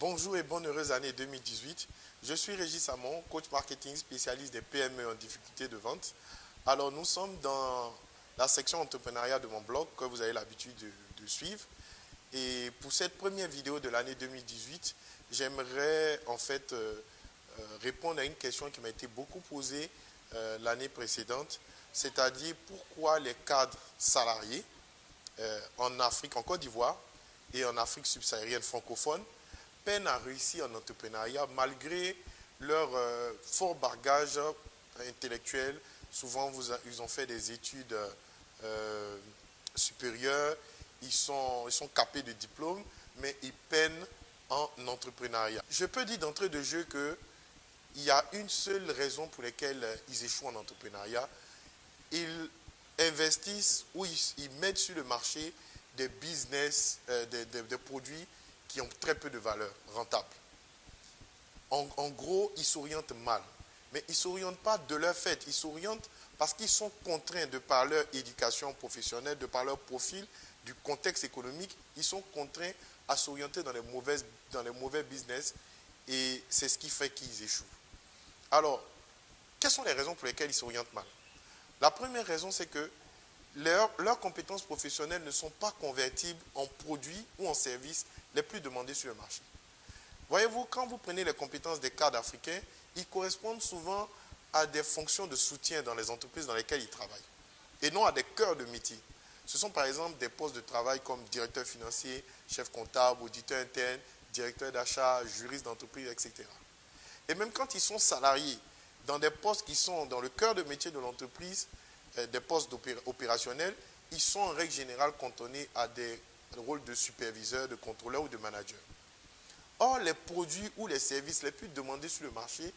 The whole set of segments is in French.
Bonjour et bonne heureuse année 2018. Je suis Régis Samon, coach marketing spécialiste des PME en difficulté de vente. Alors nous sommes dans la section entrepreneuriat de mon blog que vous avez l'habitude de, suivre. Et pour cette première vidéo de l'année 2018, j'aimerais en fait euh, euh, répondre à une question qui m'a été beaucoup posée euh, l'année précédente, c'est-à-dire pourquoi les cadres salariés en Afrique, en Côte d'Ivoire et en Afrique subsaharienne francophone peinent à réussir en entrepreneuriat malgré leur euh, fort bagage intellectuel. Souvent, ils ont fait des études euh, supérieures, ils sont, ils sont capés de diplômes, mais ils peinent en entrepreneuriat. Je peux dire d'entrée de jeu qu'il y a une seule raison pour laquelle ils échouent en entrepreneuriat. Ils investissent ou ils, mettent sur le marché des business, euh, des produits qui ont très peu de valeur rentable. En, gros, ils s'orientent mal. Mais ils ne s'orientent pas de leur fait, ils s'orientent parce qu'ils sont contraints de par leur éducation professionnelle, de par leur profil, du contexte économique, ils sont contraints à s'orienter dans, les dans les mauvais business et c'est ce qui fait qu'ils échouent. Alors, quelles sont les raisons pour lesquelles ils s'orientent mal? La première raison, c'est que leurs compétences professionnelles ne sont pas convertibles en produits ou en services les plus demandés sur le marché. Voyez-vous, quand vous prenez les compétences des cadres africains, ils correspondent souvent à des fonctions de soutien dans les entreprises dans lesquelles ils travaillent, et non à des cœurs de métier. Ce sont par exemple des postes de travail comme directeur financier, chef comptable, auditeur interne, directeur d'achat, juriste d'entreprise, etc. Et même quand ils sont salariés dans des postes qui sont dans le cœur de métier de l'entreprise, des postes opérationnels, ils sont en règle générale cantonnés à des rôles de superviseur, de contrôleur ou de manager. Or, les produits ou les services les plus demandés sur le marché,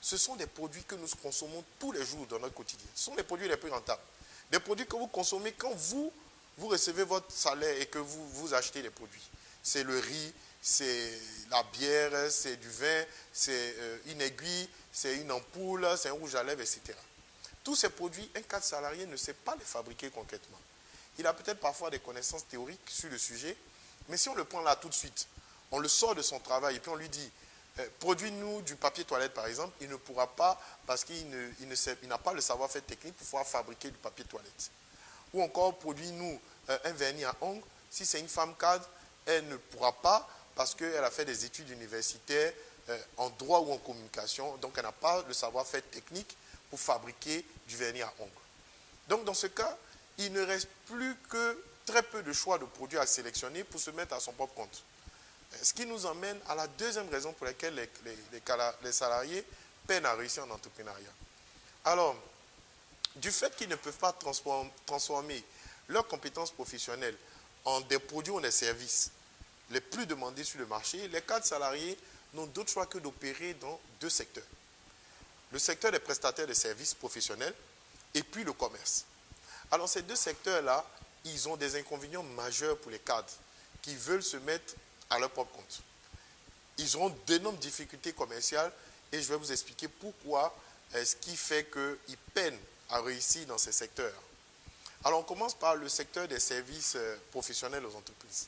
ce sont des produits que nous consommons tous les jours dans notre quotidien. Ce sont les produits les plus rentables. Des produits que vous consommez quand vous, vous recevez votre salaire et que vous, vous achetez les produits. C'est le riz, c'est la bière, c'est du vin, c'est euh, une aiguille, c'est une ampoule, c'est un rouge à lèvres, etc. Tous ces produits, un cadre salarié ne sait pas les fabriquer concrètement. Il a peut-être parfois des connaissances théoriques sur le sujet, mais si on le prend là tout de suite, on le sort de son travail et puis on lui dit, euh, produis-nous du papier toilette par exemple, il ne pourra pas parce qu'il n'a pas le savoir-faire technique pour pouvoir fabriquer du papier toilette. Ou encore, produis-nous euh, un vernis à ongles. Si c'est une femme cadre, elle ne pourra pas parce qu'elle a fait des études universitaires euh, en droit ou en communication, donc elle n'a pas le savoir-faire technique pour fabriquer du vernis à ongles. Donc dans ce cas, il ne reste plus que très peu de choix de produits à sélectionner pour se mettre à son propre compte. Ce qui nous emmène à la deuxième raison pour laquelle les, salariés peinent à réussir en entrepreneuriat. Alors, du fait qu'ils ne peuvent pas transformer leurs compétences professionnelles en des produits ou des services les plus demandés sur le marché, les cadres salariés n'ont d'autre choix que d'opérer dans deux secteurs le secteur des prestataires de services professionnels et puis le commerce. Alors ces deux secteurs-là, ils ont des inconvénients majeurs pour les cadres qui veulent se mettre à leur propre compte. Ils auront d'énormes difficultés commerciales et je vais vous expliquer pourquoi, ce qui fait qu'ils peinent à réussir dans ces secteurs. Alors on commence par le secteur des services euh, professionnels aux entreprises.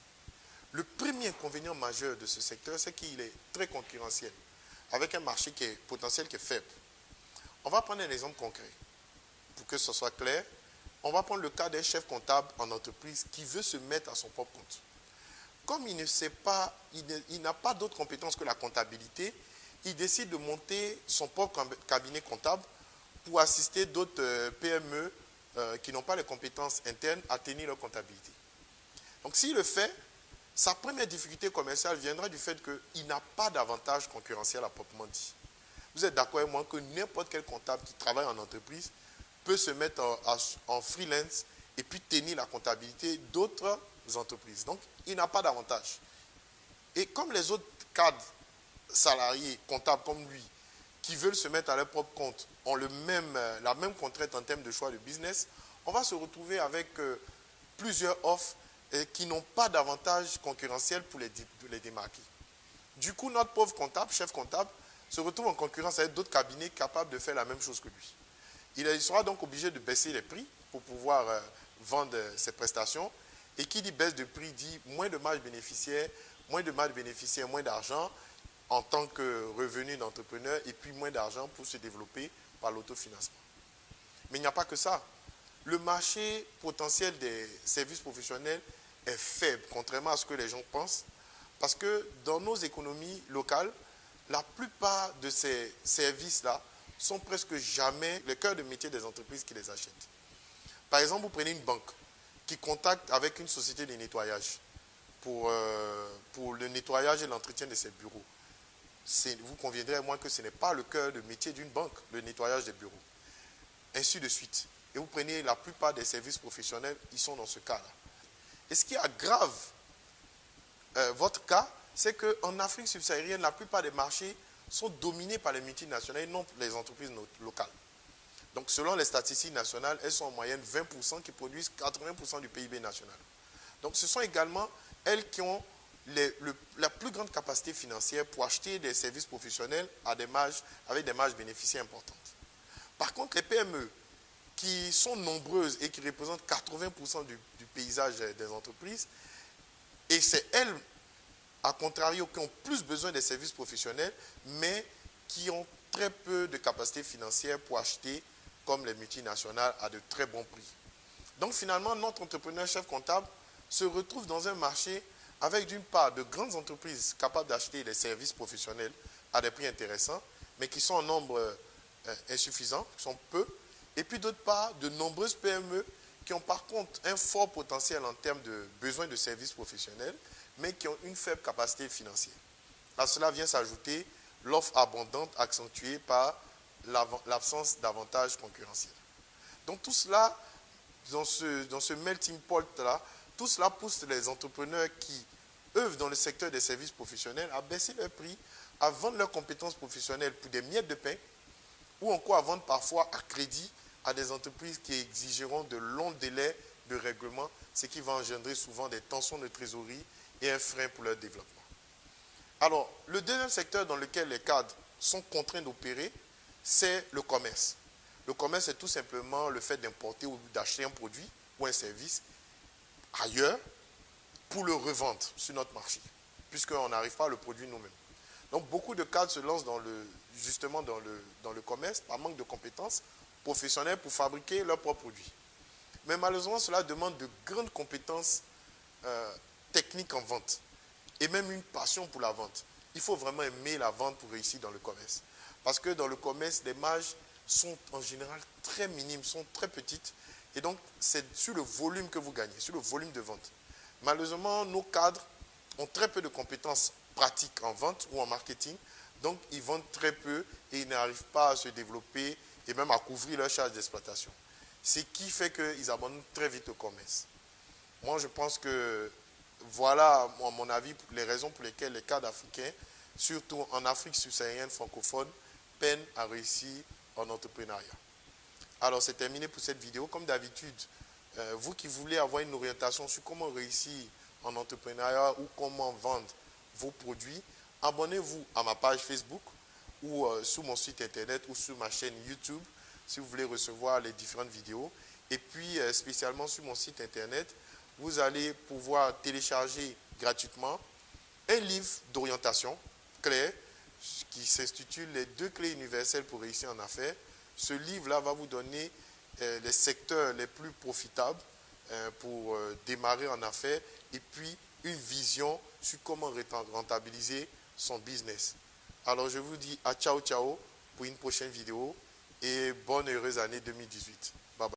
Le premier inconvénient majeur de ce secteur, c'est qu'il est très concurrentiel, avec un marché qui est potentiel qui est faible. On va prendre un exemple concret pour que ce soit clair. On va prendre le cas d'un chef comptable en entreprise qui veut se mettre à son propre compte. Comme il ne sait pas, il n'a pas d'autres compétences que la comptabilité, il décide de monter son propre cabinet comptable pour assister d'autres euh, PME euh, qui n'ont pas les compétences internes à tenir leur comptabilité. Donc s'il le fait, sa première difficulté commerciale viendra du fait qu'il n'a pas d'avantage concurrentiel à proprement dit. Vous êtes d'accord avec moi que n'importe quel comptable qui travaille en entreprise peut se mettre en, freelance et puis tenir la comptabilité d'autres entreprises. Donc, il n'a pas d'avantage. Et comme les autres cadres salariés, comptables comme lui, qui veulent se mettre à leur propre compte, ont le même, euh, la même contrainte en termes de choix de business, on va se retrouver avec euh, plusieurs offres qui n'ont pas d'avantage concurrentiel pour les, pour les démarquer. Du coup, notre pauvre comptable, chef comptable, se retrouve en concurrence avec d'autres cabinets capables de faire la même chose que lui. Il sera donc obligé de baisser les prix pour pouvoir euh, vendre ses prestations. Et qui dit baisse de prix dit moins de marge bénéficiaire, moins de mal bénéficiaires, moins d'argent en tant que revenu d'entrepreneur et puis moins d'argent pour se développer par l'autofinancement. Mais il n'y a pas que ça. Le marché potentiel des services professionnels est faible, contrairement à ce que les gens pensent, parce que dans nos économies locales, la plupart de ces services-là sont presque jamais le cœur de métier des entreprises qui les achètent. Par exemple, vous prenez une banque qui contacte avec une société de nettoyage pour, euh, le nettoyage et l'entretien de ses bureaux. Vous conviendrez à moi que ce n'est pas le cœur de métier d'une banque, le nettoyage des bureaux. Ainsi de suite. Et vous prenez la plupart des services professionnels, ils sont dans ce cas-là. Et ce qui aggrave euh, votre cas, c'est qu'en Afrique subsaharienne, la plupart des marchés sont dominés par les multinationales et non les entreprises locales. Donc, selon les statistiques nationales, elles sont en moyenne 20% qui produisent 80% du PIB national. Donc, ce sont également elles qui ont la plus grande capacité financière pour acheter des services professionnels à des marges, avec des marges bénéficiaires importantes. Par contre, les PME, qui sont nombreuses et qui représentent 80% du, du, paysage des entreprises, et c'est elles, à contrario, qui ont plus besoin des services professionnels, mais qui ont très peu de capacité financière pour acheter comme les multinationales à de très bons prix. Donc finalement, notre entrepreneur chef comptable se retrouve dans un marché avec d'une part de grandes entreprises capables d'acheter des services professionnels à des prix intéressants, mais qui sont en nombre euh, insuffisant, qui sont peu, et puis d'autre part de nombreuses PME qui ont par contre un fort potentiel en termes de besoins de services professionnels, mais qui ont une faible capacité financière. À cela vient s'ajouter l'offre abondante accentuée par l'absence d'avantages concurrentiels. Donc tout cela, dans ce, melting pot-là, tout cela pousse les entrepreneurs qui œuvrent dans le secteur des services professionnels à baisser leurs prix, à vendre leurs compétences professionnelles pour des miettes de pain, ou encore à vendre parfois à crédit à des entreprises qui exigeront de longs délais de règlement, ce qui va engendrer souvent des tensions de trésorerie et un frein pour leur développement. Alors, le deuxième secteur dans lequel les cadres sont contraints d'opérer, c'est le commerce. Le commerce, c'est tout simplement le fait d'importer ou d'acheter un produit ou un service ailleurs pour le revendre sur notre marché, puisqu'on n'arrive pas à le produire nous-mêmes. Donc, beaucoup de cadres se lancent justement dans le, dans le commerce par manque de compétences professionnelles pour fabriquer leurs propres produits. Mais malheureusement, cela demande de grandes compétences euh, techniques en vente et même une passion pour la vente. Il faut vraiment aimer la vente pour réussir dans le commerce. Parce que dans le commerce, les marges sont en général très minimes, sont très petites. Et donc, c'est sur le volume que vous gagnez, sur le volume de vente. Malheureusement, nos cadres ont très peu de compétences pratiques en vente ou en marketing. Donc, ils vendent très peu et ils n'arrivent pas à se développer et même à couvrir leurs charges d'exploitation. Ce qui fait qu'ils abandonnent très vite le commerce. Moi, je pense que voilà, à mon avis, les raisons pour lesquelles les cadres africains, surtout en Afrique subsaharienne francophone, peinent à réussir en entrepreneuriat. Alors, c'est terminé pour cette vidéo. Comme d'habitude, euh, vous qui voulez avoir une orientation sur comment réussir en entrepreneuriat ou comment vendre vos produits, abonnez-vous à ma page Facebook ou euh, sur mon site internet ou sur ma chaîne YouTube si vous voulez recevoir les différentes vidéos. Et puis, euh, spécialement sur mon site internet, vous allez pouvoir télécharger gratuitement un livre d'orientation clair qui s'intitule Les deux clés universelles pour réussir en affaires. Ce livre-là va vous donner euh, les secteurs les plus profitables pour démarrer en affaires et puis une vision sur comment rentabiliser son business. Alors je vous dis à ciao ciao pour une prochaine vidéo et bonne heureuse année 2018.